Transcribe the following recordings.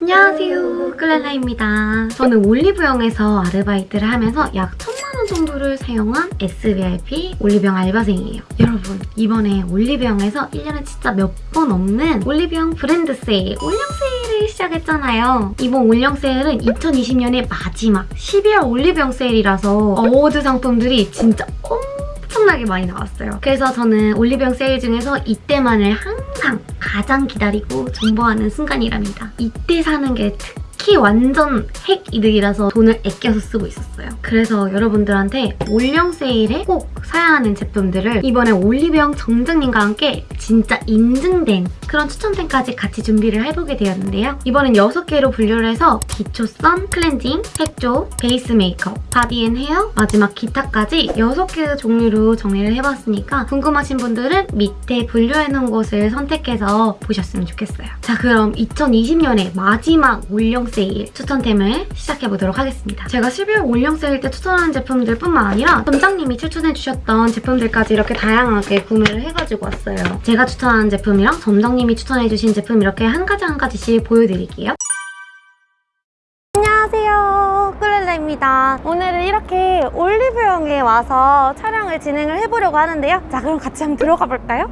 안녕하세요. 클렐라입니다. 저는 올리브영에서 아르바이트를 하면서 약 천만원 정도를 사용한 SVIP 올리브영 알바생이에요. 여러분 이번에 올리브영에서 1년에 진짜 몇 번 없는 올리브영 브랜드 세일 올영 세일을 시작했잖아요. 이번 올영 세일은 2020년의 마지막 12월 올리브영 세일이라서 award 상품들이 진짜 엄청 나게 많이 나왔어요. 그래서 저는 올리브영 세일 중에서 이때만을 항상 가장 기다리고 존버하는 순간이랍니다. 이때 사는 게 특 히 완전 핵 이득이라서 돈을 아껴서 쓰고 있었어요. 그래서 여러분들한테 올영 세일에 꼭 사야 하는 제품들을 이번에 올리브영 점장님과 함께 진짜 인증된 그런 추천템까지 같이 준비를 해보게 되었는데요. 이번엔 6개로 분류를 해서 기초 선, 클렌징, 색조, 베이스 메이크업, body and hair, 마지막 기타까지 6개 종류로 정리를 해봤으니까 궁금하신 분들은 밑에 분류해놓은 곳을 선택해서 보셨으면 좋겠어요. 자 그럼 2020년의 마지막 올영 세일 추천템을 시작해보도록 하겠습니다. 제가 12월 올영 세일 때 추천하는 제품들 뿐만 아니라 점장님이 추천해주셨던 제품들까지 이렇게 다양하게 구매를 해가지고 왔어요. 제가 추천하는 제품이랑 점장님이 추천해주신 제품 이렇게 한 가지 한 가지씩 보여드릴게요. 안녕하세요 꿀렐라입니다 오늘은 이렇게 올리브영에 와서 촬영을 진행을 해보려고 하는데요 자 그럼 같이 한번 들어가 볼까요?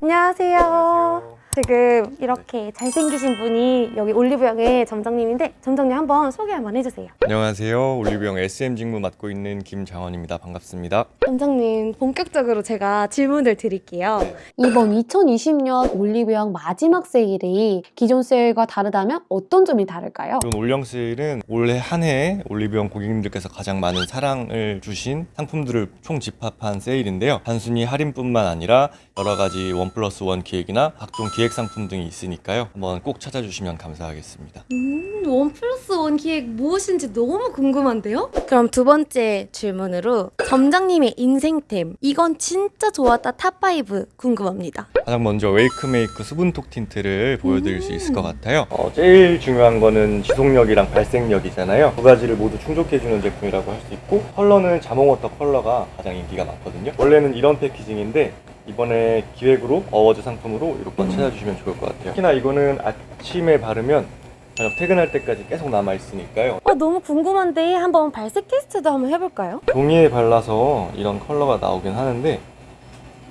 안녕하세요 지금 이렇게 잘생기신 분이 여기 올리브영의 점장님인데 점장님 한번 소개 한번 해주세요 안녕하세요. 올리브영 SM 직무 맡고 있는 김장원입니다. 반갑습니다. 점장님 본격적으로 제가 질문을 드릴게요 이번 2020년 올리브영 마지막 세일이 기존 세일과 다르다면 어떤 점이 다를까요? 이번 올영 세일은 올해 한 해 올리브영 고객님들께서 가장 많은 사랑을 주신 상품들을 총 집합한 세일인데요. 단순히 할인뿐만 아니라 여러 가지 one plus one 기획이나 각종 기획 상품 등이 있으니까요. 한번 꼭 찾아주시면 감사하겠습니다. 음, one plus one 기획 무엇인지 너무 궁금한데요? 그럼 두 번째 질문으로 점장님의 인생템 이건 진짜 좋았다 top 5 궁금합니다. 가장 먼저 웨이크메이크 수분톡 틴트를 보여드릴 수 있을 것 같아요. 어, 제일 중요한 거는 지속력이랑 발색력이잖아요. 두 가지를 모두 충족해주는 제품이라고 할 수 있고 컬러는 자몽워터 컬러가 가장 인기가 많거든요. 원래는 이런 packaging인데 이번에 기획으로 어워즈 상품으로 이렇게 찾아주시면 좋을 것 같아요. 특히나 이거는 아침에 바르면 저녁 퇴근할 때까지 계속 남아 있으니까요. 어, 너무 궁금한데 한번 발색 테스트도 한번 해볼까요? 종이에 발라서 이런 컬러가 나오긴 하는데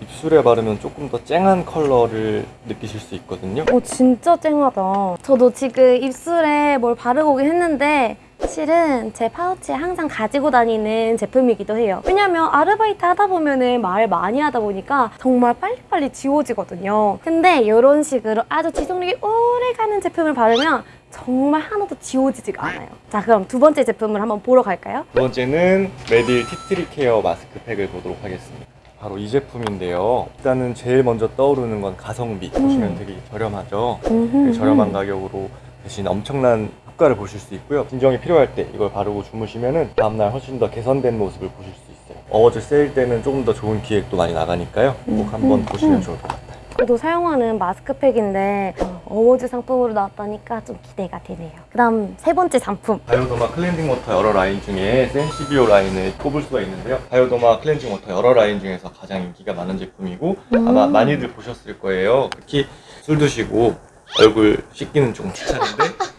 입술에 바르면 조금 더 쨍한 컬러를 느끼실 수 있거든요. 오 진짜 쨍하다. 저도 지금 입술에 뭘 바르고 오긴 했는데 실은 제 파우치에 항상 가지고 다니는 제품이기도 해요. 왜냐면 아르바이트 하다 보면 은 말 많이 하다 보니까 정말 빨리빨리 지워지거든요. 근데 이런 식으로 아주 지속력이 오래 가는 제품을 바르면 정말 하나도 지워지지가 않아요. 자 그럼 두 번째 제품을 한번 보러 갈까요? 두 번째는 메디힐 티트리 케어 마스크팩을 보도록 하겠습니다. 바로 이 제품인데요. 일단은 제일 먼저 떠오르는 건 가성비. 보시면 되게 저렴하죠. 되게 저렴한 가격으로 대신 엄청난 효과를 보실 수 있고요. 진정이 필요할 때 이걸 바르고 주무시면은 다음날 훨씬 더 개선된 모습을 보실 수 있어요. 어워즈 세일 때는 조금 더 좋은 기획도 많이 나가니까요. 꼭 한번 보시면 좋을 것 같아요. 저도 사용하는 마스크팩인데 어, 어워즈 상품으로 나왔다니까 좀 기대가 되네요. 그 다음 세 번째 상품. 바이오더마 클렌징 워터 여러 라인 중에 센시비오 라인을 꼽을 수가 있는데요. 바이오더마 클렌징 워터 여러 라인 중에서 가장 인기가 많은 제품이고 아마 많이들 보셨을 거예요. 특히 술 드시고 얼굴 씻기는 좀 귀찮은데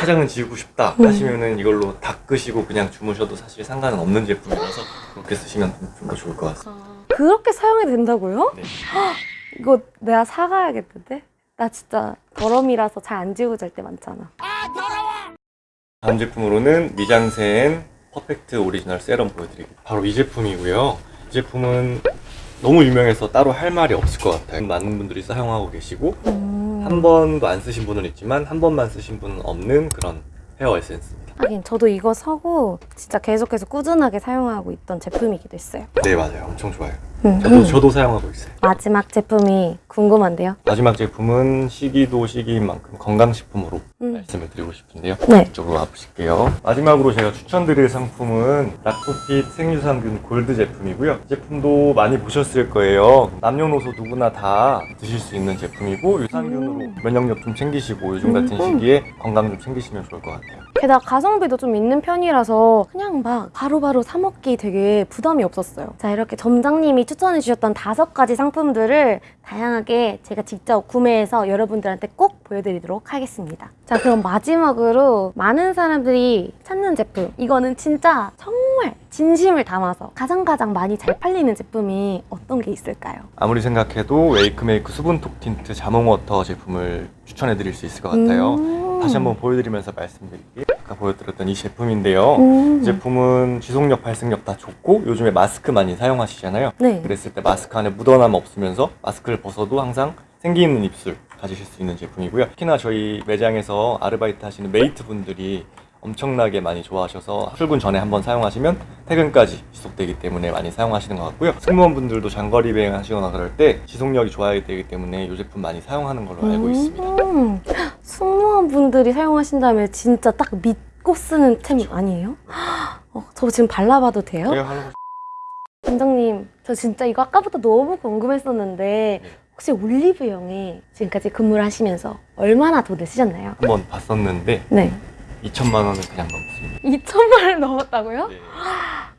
화장은 지우고 싶다 하시면은 이걸로 닦으시고 그냥 주무셔도 사실 상관은 없는 제품이라서 그렇게 쓰시면 좀 더 좋을 것 같습니다. 그렇게 사용이 된다고요? 네. 이거 내가 사가야겠는데? 나 진짜 더러미라서 잘 안 지워질 때 많잖아. 다음 제품으로는 미장센 퍼펙트 오리지널 세럼 보여드릴게요. 바로 이 제품이고요. 이 제품은 너무 유명해서 따로 할 말이 없을 것 같아요. 많은 분들이 사용하고 계시고 음. 한 번도 안 쓰신 분은 있지만 한 번만 쓰신 분은 없는 그런 헤어 에센스입니다. 하긴 저도 이거 사고 진짜 계속해서 꾸준하게 사용하고 있던 제품이기도 했어요. 네 맞아요. 엄청 좋아요. 음. 저도 저도 사용하고 있어요. 마지막 제품이 궁금한데요. 마지막 제품은 시기도 시기인 만큼 건강식품으로 음. 말씀을 드리고 싶은데요. 네. 이쪽으로 와보실게요. 마지막으로 제가 추천드릴 상품은 라코핏 생유산균 골드 제품이고요. 이 제품도 많이 보셨을 거예요. 남녀노소 누구나 다 드실 수 있는 제품이고 유산균으로 음. 면역력 좀 챙기시고 요즘 같은 음. 시기에 건강 좀 챙기시면 좋을 것 같아요. 게다가 가성비도 좀 있는 편이라서 그냥 막 바로바로 사 먹기 되게 부담이 없었어요. 자, 이렇게 점장님이 추천해 주셨던 다섯 가지 상품들을 다양하게 제가 직접 구매해서 여러분들한테 꼭 보여드리도록 하겠습니다. 자, 그럼 마지막으로 많은 사람들이 찾는 제품. 이거는 진짜 정말 진심을 담아서 가장 가장 많이 잘 팔리는 제품이 어떤 게 있을까요? 아무리 생각해도 웨이크메이크 수분톡 틴트 자몽워터 제품을 추천해 드릴 수 있을 것 같아요. 음. 다시 한번 보여드리면서 말씀드릴게요. 아까 보여드렸던 이 제품인데요. 음. 이 제품은 지속력, 발색력 다 좋고 요즘에 마스크 많이 사용하시잖아요. 네. 그랬을 때 마스크 안에 묻어남 없으면서 마스크를 벗어도 항상 생기 있는 입술 가지실 수 있는 제품이고요. 특히나 저희 매장에서 아르바이트 하시는 메이트 분들이 엄청나게 많이 좋아하셔서 출근 전에 한번 사용하시면 퇴근까지 지속되기 때문에 많이 사용하시는 것 같고요. 승무원분들도 장거리 비행 하시거나 그럴 때 지속력이 좋아야 되기 때문에 이 제품 많이 사용하는 걸로 알고 있습니다. 음, 승무원분들이 사용하신다면 진짜 딱 믿고 쓰는 템 아니에요? 어, 저 지금 발라봐도 돼요? 하는 원장님, 저 진짜 이거 아까부터 너무 궁금했었는데 네. 혹시 올리브영에 지금까지 근무를 하시면서 얼마나 돈을 쓰셨나요? 한 번 봤었는데 네. 2천만 원은 그냥 넘습니다. 2천만 원 넘었다고요? 네.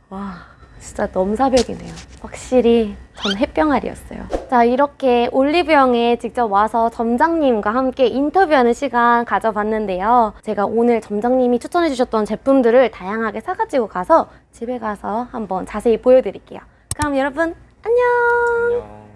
와, 진짜 넘사벽이네요. 확실히 전 햇병아리였어요. 자, 이렇게 올리브영에 직접 와서 점장님과 함께 인터뷰하는 시간 가져봤는데요. 제가 오늘 점장님이 추천해주셨던 제품들을 다양하게 사가지고 가서 집에 가서 한번 자세히 보여드릴게요. 그럼 여러분, 안녕! 안녕.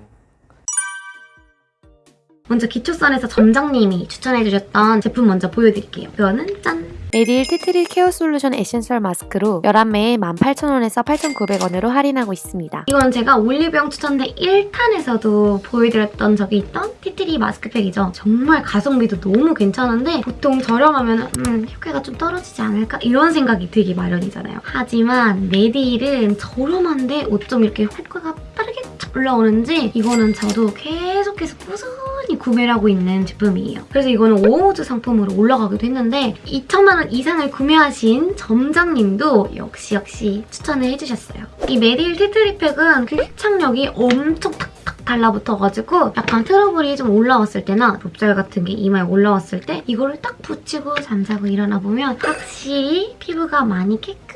먼저 기초선에서 점장님이 추천해주셨던 제품 먼저 보여드릴게요. 그거는 짠! 메디힐 티트리 케어 솔루션 에센셜 마스크로 11매에 18,000원에서 8,900원으로 할인하고 있습니다. 이건 제가 올리브영 추천템 1탄에서도 보여드렸던 적이 있던 티트리 마스크팩이죠. 정말 가성비도 너무 괜찮은데 보통 저렴하면 음, 효과가 좀 떨어지지 않을까? 이런 생각이 들기 마련이잖아요. 하지만 메디힐은 저렴한데 어쩜 이렇게 효과가 빠르게 쫙 올라오는지 이거는 저도 계속해서 꾸준히 구매를 하고 있는 제품이에요. 그래서 이거는 오모즈 상품으로 올라가기도 했는데 2천만 원 이상을 구매하신 점장님도 역시 역시 추천을 해주셨어요. 이 메디힐 티트리팩은 그 흡착력이 엄청 탁탁 달라붙어가지고 약간 트러블이 좀 올라왔을 때나 좁쌀 같은 게 이마에 올라왔을 때 이거를 딱 붙이고 잠자고 일어나 보면 확실히 피부가 많이 깨끗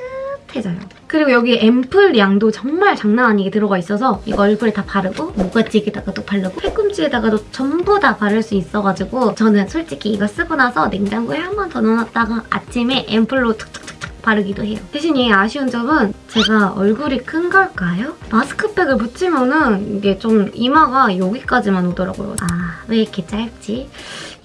해져요. 그리고 여기 앰플 양도 정말 장난 아니게 들어가 있어서 이거 얼굴에 다 바르고 모가지에다가도 바르고 팔꿈치에다가도 전부 다 바를 수 있어가지고 저는 솔직히 이거 쓰고 나서 냉장고에 한 번 더 넣어놨다가 아침에 앰플로 툭툭툭툭 바르기도 해요. 대신 얘 아쉬운 점은 제가 얼굴이 큰 걸까요? 마스크팩을 붙이면은 이게 좀 이마가 여기까지만 오더라고요. 아, 왜 이렇게 짧지?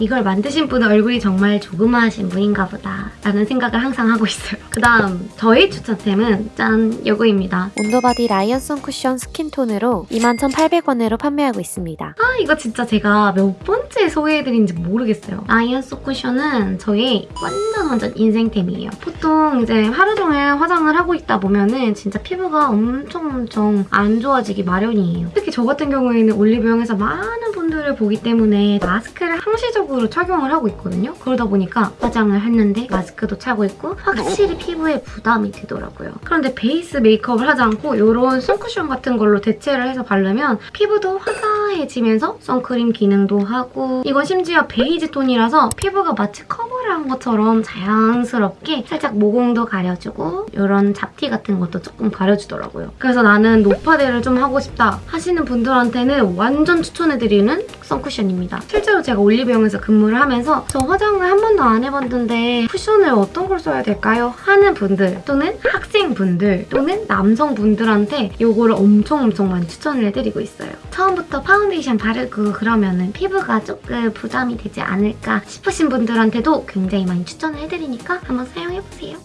이걸 만드신 분은 얼굴이 정말 조그마하신 분인가 보다 라는 생각을 항상 하고 있어요. 그 다음 저희 추천템은 짠! 요거입니다. 온더바디 라이언 선쿠션 스킨톤으로 21,800원으로 판매하고 있습니다. 아 이거 진짜 제가 몇 번째 소개해드린지 모르겠어요. 라이언 선쿠션은 저의 완전 완전 인생템이에요. 보통 이제 하루 종일 화장을 하고 있다 보면은 진짜 피부가 엄청 엄청 안 좋아지기 마련이에요. 특히 저 같은 경우에는 올리브영에서 많은 분들을 보기 때문에 마스크를 항시적으로 착용을 하고 있거든요. 그러다 보니까 화장을 했는데 마스크도 차고 있고 확실히 피부에 부담이 되더라고요. 그런데 베이스 메이크업을 하지 않고 이런 선쿠션 같은 걸로 대체를 해서 바르면 피부도 화사해지면서 선크림 기능도 하고 이건 심지어 베이지 톤이라서 피부가 마치 커버를 한 것처럼 자연스럽게 살짝 모공도 가려주고 이런 잡티 같은 것도 조금 가려주더라고요. 그래서 나는 노파데를 좀 하고 싶다 하시는 분들한테는 완전 추천해드리는 선쿠션입니다. 실제로 제가 올리브영에서 근무를 하면서 저 화장을 한 번도 안 해봤는데 쿠션을 어떤 걸 써야 될까요? 하는 분들 또는 학생분들 또는 남성분들한테 이거를 엄청 엄청 많이 추천을 해드리고 있어요. 처음부터 파운데이션 바르고 그러면은 피부가 조금 부담이 되지 않을까 싶으신 분들한테도 굉장히 많이 추천을 해드리니까 한번 사용해보세요.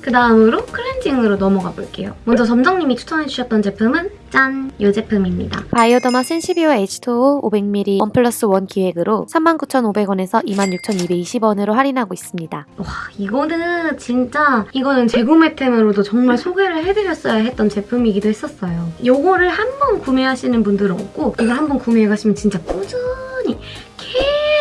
그 다음으로 클렌징으로 넘어가 볼게요. 먼저 점장님이 추천해주셨던 제품은 짠! 이 제품입니다. 바이오더마 센시비오 H2O 500ml 1 플러스 1 기획으로 39,500원에서 26,220원으로 할인하고 있습니다. 와 이거는 진짜 이거는 재구매템으로도 정말 소개를 해드렸어야 했던 제품이기도 했었어요. 이거를 한 번 구매하시는 분들은 없고 이걸 한 번 구매해 가시면 진짜 꾸준히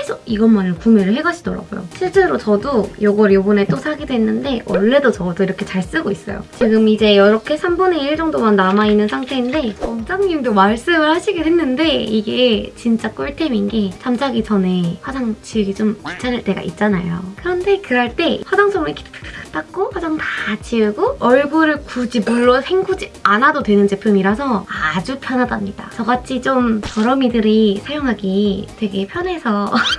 계속 이것만을 구매를 해가시더라고요. 실제로 저도 이걸 이번에 또 사기도 했는데 원래도 저도 이렇게 잘 쓰고 있어요. 지금 이제 이렇게 3분의 1 정도만 남아있는 상태인데 원장님도 말씀을 하시긴 했는데 이게 진짜 꿀템인 게 잠자기 전에 화장 지우기 좀 귀찮을 때가 있잖아요. 그런데 그럴 때 화장솜을 이렇게 닦고 화장 다 지우고 얼굴을 굳이 물로 헹구지 않아도 되는 제품이라서 아주 편하답니다. 저같이 좀 저러미들이 사용하기 되게 편해서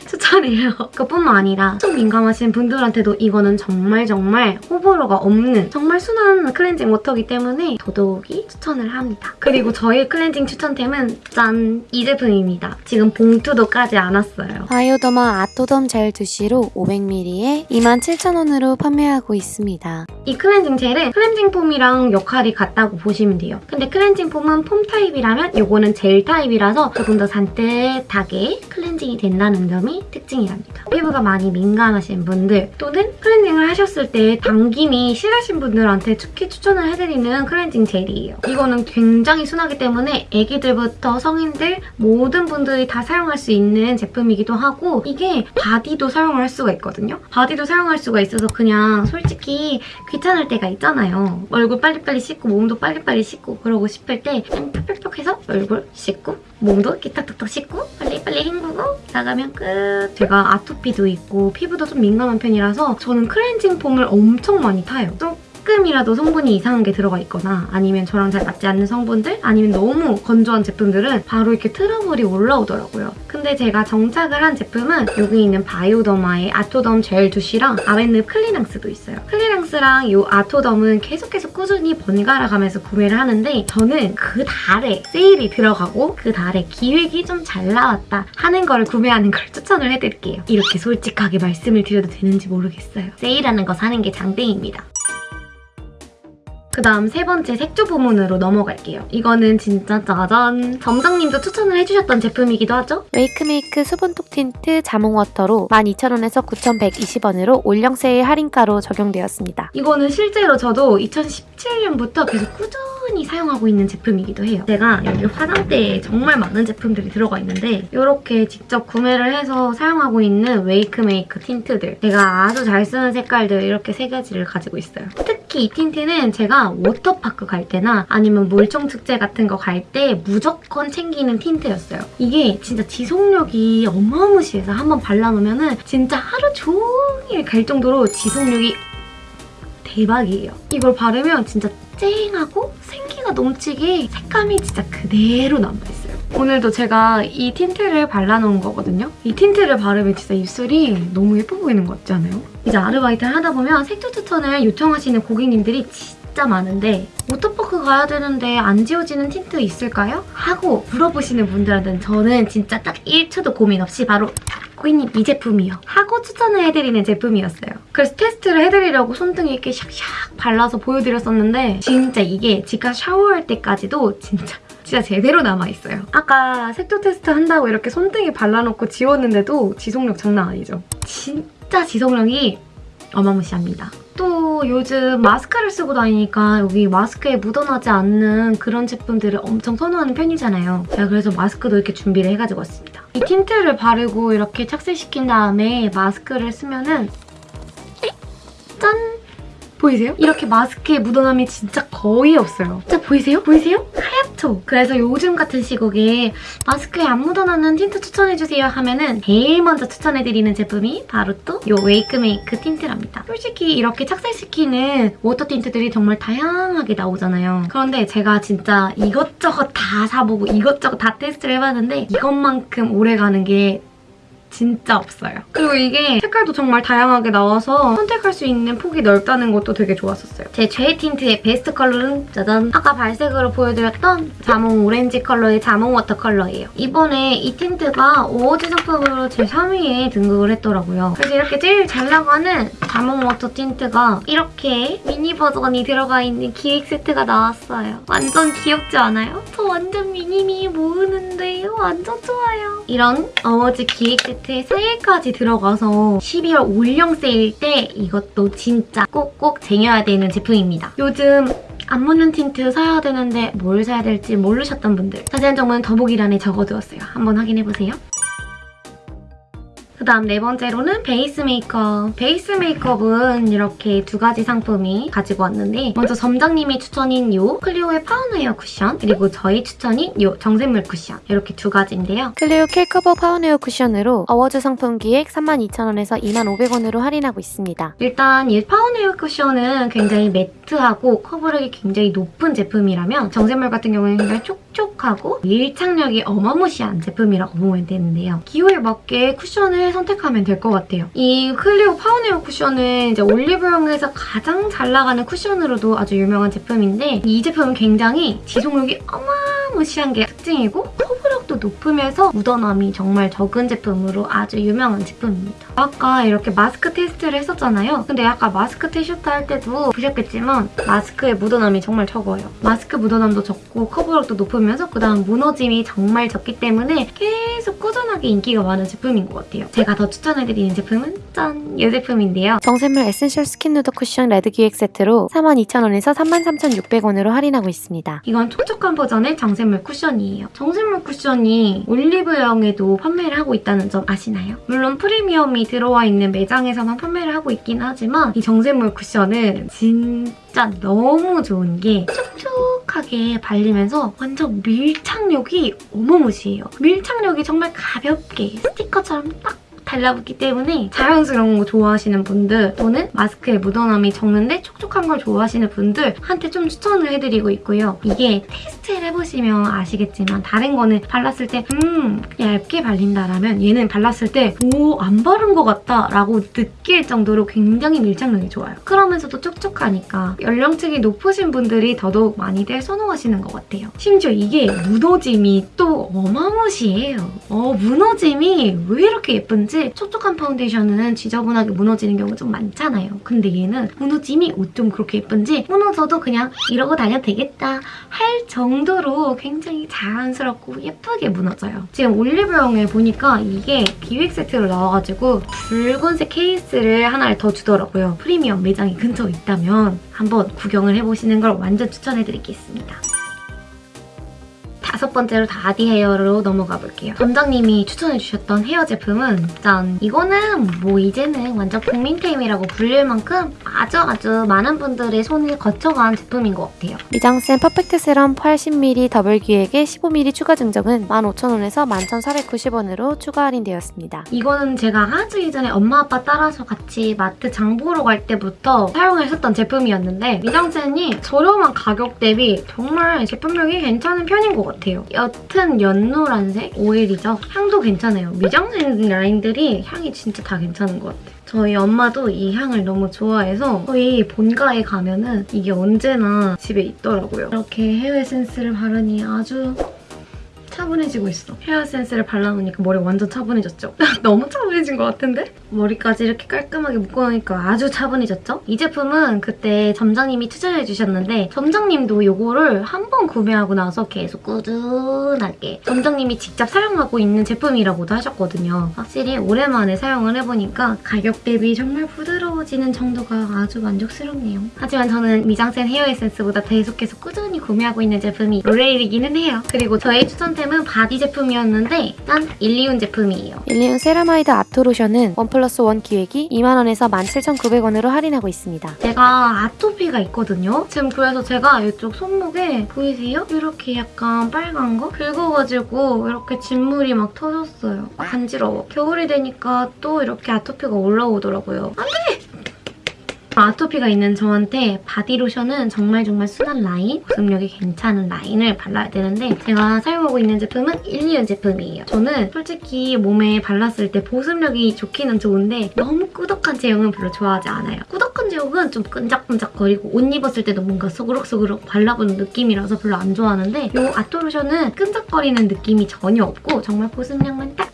추천해요. 그뿐만 아니라 좀 민감하신 분들한테도 이거는 정말 정말 호불호가 없는 정말 순한 클렌징 워터이기 때문에 더더욱이 추천을 합니다. 그리고 저의 클렌징 추천템은 짠! 이 제품입니다. 지금 봉투도 까지 않았어요. 바이오더마 아토덤 젤 두시로 500ml에 27,000원으로 판매하고 있습니다. 이 클렌징 젤은 클렌징 폼이랑 역할이 같다고 보시면 돼요. 근데 클렌징 폼은 폼 타입이라면 이거는 젤 타입이라서 조금 더 산뜻하게 클렌징이 된다는 점이 특징이랍니다. 피부가 많이 민감하신 분들 또는 클렌징을 하셨을 때 당김이 심하신 분들한테 특히 추천을 해드리는 클렌징 젤이에요. 이거는 굉장히 순하기 때문에 애기들부터 성인들 모든 분들이 다 사용할 수 있는 제품이기도 하고 이게 바디도 사용할 수가 있거든요. 바디도 사용할 수가 있어서 그냥 솔직히 귀찮을 때가 있잖아요. 얼굴 빨리빨리 씻고 몸도 빨리빨리 씻고 그러고 싶을 때 그냥 펴펴펴 해서 얼굴 씻고 몸도 이렇게 탁탁탁 씻고 빨리빨리 헹구고 나가면 끝. 제가 아토피도 있고 피부도 좀 민감한 편이라서 저는 클렌징 폼을 엄청 많이 타요. 조금이라도 성분이 이상한 게 들어가 있거나 아니면 저랑 잘 맞지 않는 성분들 아니면 너무 건조한 제품들은 바로 이렇게 트러블이 올라오더라고요. 근데 제가 정착을 한 제품은 여기 있는 바이오더마의 아토덤 젤 두시랑 아벤느 클리낭스도 있어요. 클리낭스랑 이 아토덤은 계속해서 꾸준히 번갈아 가면서 구매를 하는데 저는 그 달에 세일이 들어가고 그 달에 기획이 좀 잘 나왔다 하는 걸 구매하는 걸 추천을 해드릴게요. 이렇게 솔직하게 말씀을 드려도 되는지 모르겠어요. 세일하는 거 사는 게 장땡입니다. 그 다음 세 번째 색조 부문으로 넘어갈게요. 이거는 진짜 짜잔! 점장님도 추천을 해주셨던 제품이기도 하죠? 웨이크메이크 수분톡 틴트 자몽워터로 12,000원에서 9,120원으로 올영 세일 할인가로 적용되었습니다. 이거는 실제로 저도 2017년부터 계속 꾸준히 사용하고 있는 제품이기도 해요. 제가 여기 화장대에 정말 많은 제품들이 들어가 있는데 이렇게 직접 구매를 해서 사용하고 있는 웨이크메이크 틴트들 제가 아주 잘 쓰는 색깔들 이렇게 세 가지를 가지고 있어요. 특히 이 틴트는 제가 워터파크 갈 때나 아니면 물총축제 같은 거 갈 때 무조건 챙기는 틴트였어요. 이게 진짜 지속력이 어마무시해서 한번 발라놓으면 진짜 하루 종일 갈 정도로 지속력이 대박이에요. 이걸 바르면 진짜 쨍하고 생기가 넘치게 색감이 진짜 그대로 남아있어요. 오늘도 제가 이 틴트를 발라놓은 거거든요. 이 틴트를 바르면 진짜 입술이 너무 예뻐 보이는 것 같지 않아요? 이제 아르바이트를 하다 보면 색조 추천을 요청하시는 고객님들이 진짜 많은데 워터파크 가야 되는데 안 지워지는 틴트 있을까요? 하고 물어보시는 분들한테는 저는 진짜 딱 1초도 고민 없이 바로 고객님 이 제품이요. 하고 추천을 해드리는 제품이었어요. 그래서 테스트를 해드리려고 손등에 이렇게 샥샥 발라서 보여드렸었는데 진짜 이게 제가 샤워할 때까지도 진짜 진짜 제대로 남아있어요. 아까 색조 테스트 한다고 이렇게 손등에 발라놓고 지웠는데도 지속력 장난 아니죠? 진짜 지속력이 어마무시합니다. 또 요즘 마스크를 쓰고 다니니까 여기 마스크에 묻어나지 않는 그런 제품들을 엄청 선호하는 편이잖아요. 제가 그래서 마스크도 이렇게 준비를 해가지고 왔습니다. 이 틴트를 바르고 이렇게 착색시킨 다음에 마스크를 쓰면은 짠! 보이세요? 이렇게 마스크에 묻어남이 진짜 거의 없어요. 진짜 보이세요? 보이세요? 하얗죠? 그래서 요즘 같은 시국에 마스크에 안 묻어나는 틴트 추천해주세요 하면은 제일 먼저 추천해드리는 제품이 바로 또 이 웨이크메이크 틴트랍니다. 솔직히 이렇게 착색시키는 워터 틴트들이 정말 다양하게 나오잖아요. 그런데 제가 진짜 이것저것 다 사보고 이것저것 다 테스트를 해봤는데 이것만큼 오래가는 게 진짜 없어요. 그리고 이게 색깔도 정말 다양하게 나와서 선택할 수 있는 폭이 넓다는 것도 되게 좋았었어요. 제 최애 틴트의 베스트 컬러는 짜잔! 아까 발색으로 보여드렸던 자몽 오렌지 컬러의 자몽 워터 컬러예요. 이번에 이 틴트가 어워즈 상품으로 제 3위에 등극을 했더라고요. 그래서 이렇게 제일 잘 나가는 자몽 워터 틴트가 이렇게 미니 버전이 들어가 있는 기획 세트가 나왔어요. 완전 귀엽지 않아요? 저 완전 미니미 모으는데 완전 좋아요. 이런 어워즈 기획 세트에 세일까지 들어가서 12월 올영 세일 때 이것도 진짜 꼭꼭 쟁여야 되는 제품입니다. 요즘 안 묻는 틴트 사야 되는데 뭘 사야 될지 모르셨던 분들 자세한 정보는 더보기란에 적어두었어요. 한번 확인해보세요. 그 다음 네 번째로는 베이스 메이크업. 베이스 메이크업은 이렇게 두 가지 상품이 가지고 왔는데 먼저 점장님이 추천템인 이 클리오의 파운웨어 쿠션 그리고 저의 추천템인 이 정샘물 쿠션 이렇게 두 가지인데요. 클리오 킬커버 파운웨어 쿠션으로 어워즈 상품 기획 32,000원에서 25,000원으로 할인하고 있습니다. 일단 이 파운웨어 쿠션은 굉장히 매트하고 커버력이 굉장히 높은 제품이라면 정샘물 같은 경우는 굉장히 촉 촉하고 밀착력이 어마무시한 제품이라고 보면 되는데요. 기호에 맞게 쿠션을 선택하면 될 것 같아요. 이 클리오 파운웨어 쿠션은 이제 올리브영에서 가장 잘 나가는 쿠션으로도 아주 유명한 제품인데 이 제품은 굉장히 지속력이 어마무시한 게 특징이고 커버력도 높으면서 묻어남이 정말 적은 제품으로 아주 유명한 제품입니다. 아까 이렇게 마스크 테스트를 했었잖아요. 근데 아까 마스크 테스트 할 때도 보셨겠지만 마스크의 묻어남이 정말 적어요. 마스크 묻어남도 적고 커버력도 높으면서 그다음 무너짐이 정말 적기 때문에 계속 꾸준하게 인기가 많은 제품인 것 같아요. 제가 더 추천해드리는 제품은 짠! 이 제품인데요. 정샘물 에센셜 스킨 누더 쿠션 레드 기획 세트로 42,000원에서 33,600원으로 할인하고 있습니다. 이건 촉촉한 버전의 정샘물 쿠션이에요. 정샘물 쿠션 이 올리브영에도 판매를 하고 있다는 점 아시나요? 물론 프리미엄이 들어와 있는 매장에서만 판매를 하고 있긴 하지만 이 정샘물 쿠션은 진짜 너무 좋은 게 촉촉하게 발리면서 완전 밀착력이 어마무시해요. 밀착력이 정말 가볍게 스티커처럼 딱 달라붙기 때문에 자연스러운 거 좋아하시는 분들 또는 마스크에 묻어남이 적는데 촉촉한 걸 좋아하시는 분들한테 좀 추천을 해드리고 있고요. 이게 테스트를 해보시면 아시겠지만 다른 거는 발랐을 때 음, 얇게 발린다라면 얘는 발랐을 때 오, 안 바른 것 같다 라고 느낄 정도로 굉장히 밀착력이 좋아요. 그러면서도 촉촉하니까 연령층이 높으신 분들이 더더욱 많이들 선호하시는 것 같아요. 심지어 이게 무너짐이 또 어마무시해요. 어, 무너짐이 왜 이렇게 예쁜지 촉촉한 파운데이션은 지저분하게 무너지는 경우가 좀 많잖아요. 근데 얘는 무너짐이 어쩜 그렇게 예쁜지 무너져도 그냥 이러고 다녀도 되겠다 할 정도로 굉장히 자연스럽고 예쁘게 무너져요. 지금 올리브영에 보니까 이게 기획 세트로 나와가지고 붉은색 케이스를 하나를 더 주더라고요. 프리미엄 매장이 근처에 있다면 한번 구경을 해보시는 걸 완전 추천해드리겠습니다. 다섯 번째로 바디 헤어로 넘어가 볼게요. 점장님이 추천해주셨던 헤어 제품은 짠! 이거는 뭐 이제는 완전 국민템이라고 불릴 만큼 아주 아주 많은 분들의 손을 거쳐간 제품인 것 같아요. 미장센 퍼펙트 세럼 80ml 더블 기획의 15ml 추가 증정은 15,000원에서 11,490원으로 추가 할인되었습니다. 이거는 제가 아주 이전에 엄마 아빠 따라서 같이 마트 장 보러 갈 때부터 사용했었던 제품이었는데 미장센이 저렴한 가격 대비 정말 제품력이 괜찮은 편인 것 같아요. 옅은 연노란색 오일이죠. 향도 괜찮아요. 미장센 라인들이 향이 진짜 다 괜찮은 것 같아요. 저희 엄마도 이 향을 너무 좋아해서 저희 본가에 가면은 이게 언제나 집에 있더라고요. 이렇게 헤어 에센스를 바르니 아주 차분해지고 있어. 헤어 에센스를 발라놓으니까 머리 완전 차분해졌죠? 너무 차분해진 것 같은데? 머리까지 이렇게 깔끔하게 묶어놓으니까 아주 차분해졌죠? 이 제품은 그때 점장님이 추천해주셨는데 점장님도 이거를 한 번 구매하고 나서 계속 꾸준하게 점장님이 직접 사용하고 있는 제품이라고도 하셨거든요. 확실히 오랜만에 사용을 해보니까 가격 대비 정말 부드러워지는 정도가 아주 만족스럽네요. 하지만 저는 미장센 헤어 에센스보다 계속해서 꾸준히 구매하고 있는 제품이 로레알이기는 해요. 그리고 저의 추천템 은 바디 제품이었는데 짠! 일리윤 제품이에요. 일리윤 세라마이드 아토로션은 원 플러스 원 기획이 2만원에서 17,900원으로 할인하고 있습니다. 제가 아토피가 있거든요. 지금 그래서 제가 이쪽 손목에 보이세요? 이렇게 약간 빨간 거 긁어가지고 이렇게 진물이 막 터졌어요. 간지러워. 겨울이 되니까 또 이렇게 아토피가 올라오더라고요. 안 돼! 아토피가 있는 저한테 바디로션은 정말 정말 순한 라인, 보습력이 괜찮은 라인을 발라야 되는데 제가 사용하고 있는 제품은 일리온 제품이에요. 저는 솔직히 몸에 발랐을 때 보습력이 좋기는 좋은데 너무 꾸덕한 제형은 별로 좋아하지 않아요. 꾸덕한 제형은 좀 끈적끈적거리고 옷 입었을 때도 뭔가 소그럭소그럭 발라보는 느낌이라서 별로 안 좋아하는데 이 아토 로션은 끈적거리는 느낌이 전혀 없고 정말 보습력만 딱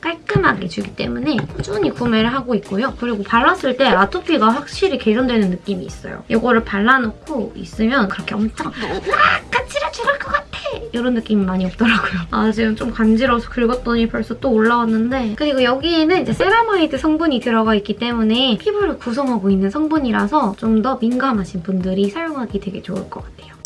깔끔하게 주기 때문에 꾸준히 구매를 하고 있고요. 그리고 발랐을 때 아토피가 확실히 개선되는 느낌이 있어요. 이거를 발라놓고 있으면 그렇게 엄청 막 간지러 죽을 것 같아! 이런 느낌이 많이 없더라고요. 아 지금 좀 간지러워서 긁었더니 벌써 또 올라왔는데 그리고 여기에는 이제 세라마이드 성분이 들어가 있기 때문에 피부를 구성하고 있는 성분이라서 좀 더 민감하신 분들이 사용하기 되게 좋을 것 같아요.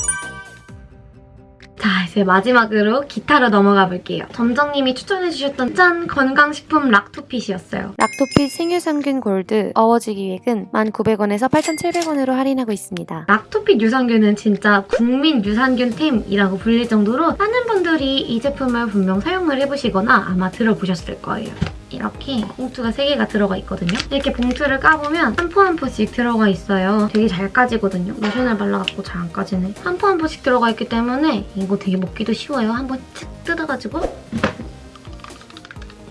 자, 이제 마지막으로 기타로 넘어가 볼게요. 점장님이 추천해주셨던 짠 건강식품 락토핏이었어요. 락토핏 생유산균 골드 어워즈 기획은 1,900원에서 8,700원으로 할인하고 있습니다. 락토핏 유산균은 진짜 국민 유산균템이라고 불릴 정도로 많은 분들이 이 제품을 분명 사용을 해보시거나 아마 들어보셨을 거예요. 이렇게 봉투가 3개가 들어가 있거든요. 이렇게 봉투를 까보면 한 포 한 포씩 들어가 있어요. 되게 잘 까지거든요. 로션을 발라갖고 잘 안 까지네. 한 포 한 포씩 들어가 있기 때문에 이거 되게 먹기도 쉬워요. 한번 칙 뜯어가지고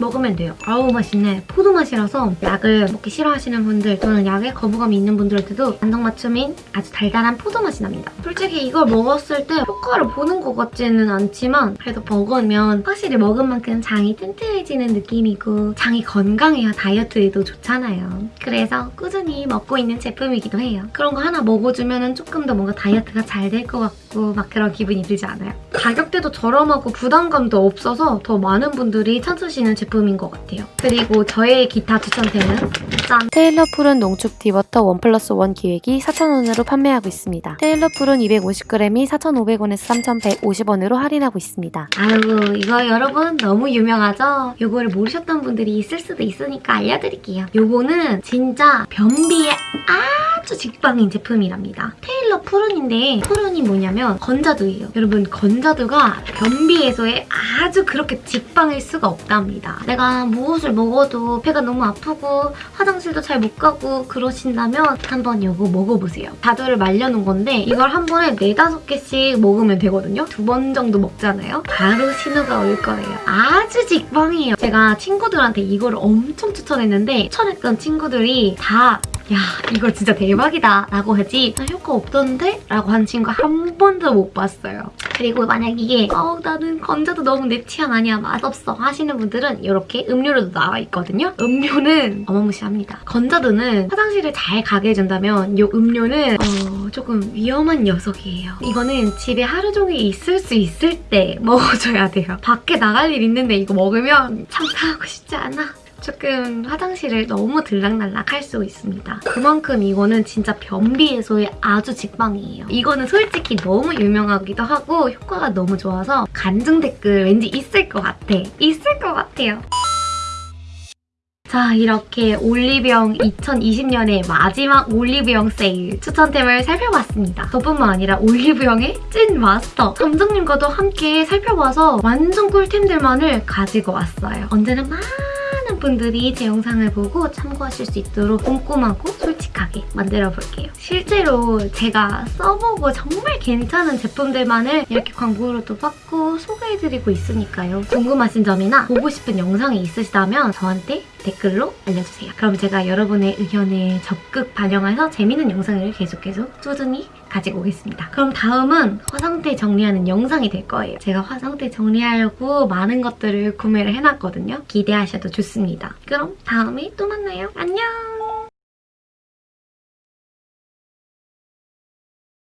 먹으면 돼요. 아우 맛있네. 포도 맛이라서 약을 먹기 싫어하시는 분들 또는 약에 거부감이 있는 분들한테도 안성맞춤인 아주 달달한 포도 맛이 납니다. 솔직히 이걸 먹었을 때 효과를 보는 것 같지는 않지만 그래도 먹으면 확실히 먹은 만큼 장이 튼튼해지는 느낌이고 장이 건강해야 다이어트에도 좋잖아요. 그래서 꾸준히 먹고 있는 제품이기도 해요. 그런 거 하나 먹어주면 조금 더 뭔가 다이어트가 잘 될 것 같고 막 그런 기분이 들지 않아요? 가격대도 저렴하고 부담감도 없어서 더 많은 분들이 찾으시는 제품 인 것 같아요. 그리고 저의 기타 추천템은 짠! 테일러 푸룬 농축 디버터 원 플러스 원 기획이 4,000원으로 판매하고 있습니다. 테일러 푸룬 250g이 4,500원에서 3,150원으로 할인하고 있습니다. 아이고 이거 여러분 너무 유명하죠? 요거를 모르셨던 분들이 있을 수도 있으니까 알려드릴게요. 요거는 진짜 변비에 아주 직방인 제품이랍니다. 테일러 prune인데 prune이 뭐냐면 건자두예요. 여러분 건자두가 변비 해소에 아주 그렇게 직방일 수가 없답니다. 내가 무엇을 먹어도 배가 너무 아프고 화장실도 잘 못 가고 그러신다면 한번 요거 먹어보세요. 자두를 말려놓은 건데 이걸 한 번에 네다섯 개씩 먹으면 되거든요. 두 번 정도 먹잖아요. 바로 신호가 올 거예요. 아주 직방이에요. 제가 친구들한테 이거를 엄청 추천했는데 추천했던 친구들이 다 야 이거 진짜 대박이다 라고 하지 나 효과 없던데? 라고 한 친구 한 번도 못 봤어요. 그리고 만약 이게 어 나는 건자도 너무 내 취향 아니야 맛없어 하시는 분들은 이렇게 음료로도 나와 있거든요. 음료는 어마무시합니다. 건자두는 화장실을 잘 가게 해준다면 이 음료는 어, 조금 위험한 녀석이에요. 이거는 집에 하루 종일 있을 수 있을 때 먹어줘야 돼요. 밖에 나갈 일 있는데 이거 먹으면 참사하고 싶지 않아. 조금 화장실을 너무 들락날락 할 수 있습니다. 그만큼 이거는 진짜 변비 해소에 아주 직방이에요. 이거는 솔직히 너무 유명하기도 하고 효과가 너무 좋아서 간증 댓글 왠지 있을 것 같아. 있을 것 같아요. 자 이렇게 올리브영 2020년의 마지막 올리브영 세일 추천템을 살펴봤습니다. 저뿐만 아니라 올리브영의 찐 마스터 점장님과도 함께 살펴봐서 완전 꿀템들만을 가지고 왔어요. 언제나 많은 분들이 제 영상을 보고 참고하실 수 있도록 꼼꼼하고 솔직하게 만들어 볼게요. 실제로 제가 써보고 정말 괜찮은 제품들만을 이렇게 광고로도 받고 소개해드리고 있으니까요. 궁금하신 점이나 보고 싶은 영상이 있으시다면 저한테 댓글로 알려주세요. 그럼 제가 여러분의 의견을 적극 반영해서 재밌는 영상을 계속해서 꾸준히 가지고 오겠습니다. 그럼 다음은 화장대 정리하는 영상이 될 거예요. 제가 화장대 정리하려고 많은 것들을 구매를 해놨거든요. 기대하셔도 좋습니다. 그럼 다음에 또 만나요. 안녕!